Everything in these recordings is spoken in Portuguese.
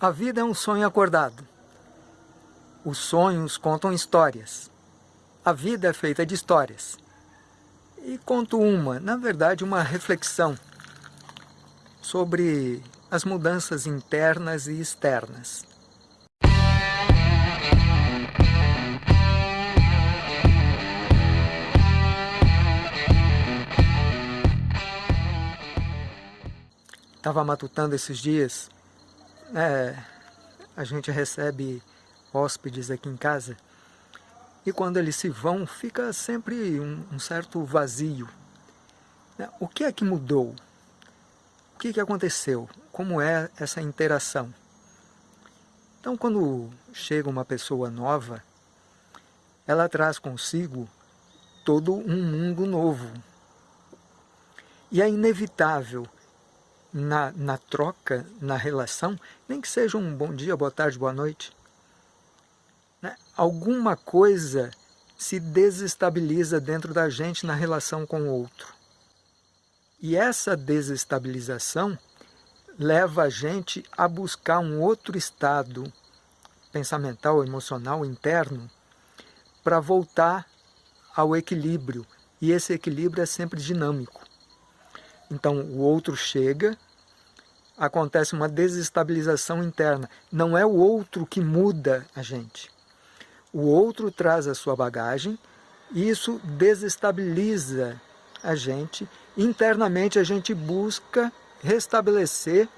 A vida é um sonho acordado. Os sonhos contam histórias. A vida é feita de histórias. E conto uma, na verdade, uma reflexão sobre as mudanças internas e externas. Estava matutando esses dias é, a gente recebe hóspedes aqui em casa e quando eles se vão fica sempre um, um certo vazio. Né? O que é que mudou? O que, que aconteceu? Como é essa interação? Então quando chega uma pessoa nova, ela traz consigo todo um mundo novo. E é inevitável na, na troca, na relação, nem que seja um bom dia, boa tarde, boa noite. Né? Alguma coisa se desestabiliza dentro da gente na relação com o outro. E essa desestabilização leva a gente a buscar um outro estado pensamental, emocional, interno, para voltar ao equilíbrio. E esse equilíbrio é sempre dinâmico. Então o outro chega, acontece uma desestabilização interna. Não é o outro que muda a gente. O outro traz a sua bagagem e isso desestabiliza a gente. Internamente a gente busca restabelecer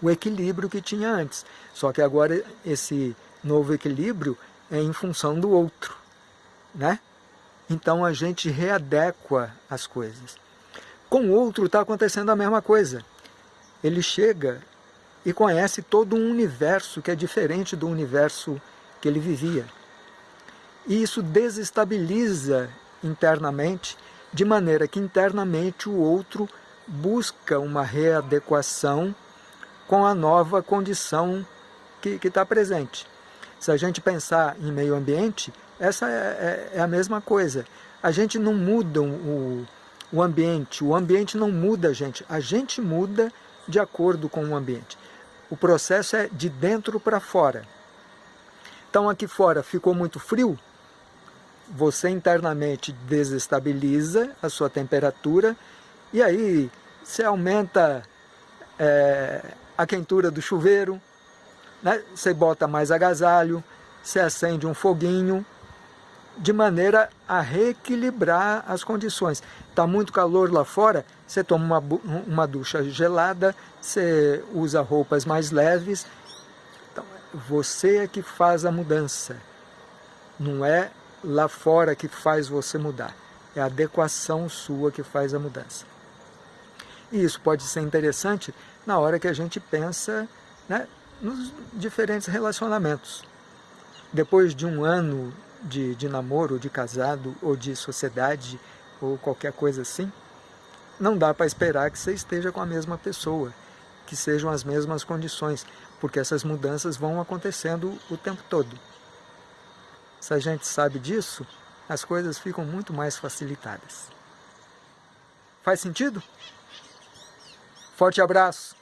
o equilíbrio que tinha antes. Só que agora esse novo equilíbrio é em função do outro. Né? Então a gente readequa as coisas. Com o outro está acontecendo a mesma coisa ele chega e conhece todo um universo que é diferente do universo que ele vivia. E isso desestabiliza internamente, de maneira que internamente o outro busca uma readequação com a nova condição que está presente. Se a gente pensar em meio ambiente, essa é, é, é a mesma coisa. A gente não muda o, o ambiente, o ambiente não muda a gente, a gente muda de acordo com o ambiente. O processo é de dentro para fora. Então aqui fora ficou muito frio, você internamente desestabiliza a sua temperatura e aí você aumenta é, a quentura do chuveiro, né? você bota mais agasalho, você acende um foguinho, de maneira a reequilibrar as condições. Está muito calor lá fora, você toma uma, uma ducha gelada, você usa roupas mais leves. Então, você é que faz a mudança. Não é lá fora que faz você mudar. É a adequação sua que faz a mudança. E isso pode ser interessante na hora que a gente pensa né, nos diferentes relacionamentos. Depois de um ano de, de namoro, de casado, ou de sociedade, ou qualquer coisa assim, não dá para esperar que você esteja com a mesma pessoa, que sejam as mesmas condições, porque essas mudanças vão acontecendo o tempo todo. Se a gente sabe disso, as coisas ficam muito mais facilitadas. Faz sentido? Forte abraço!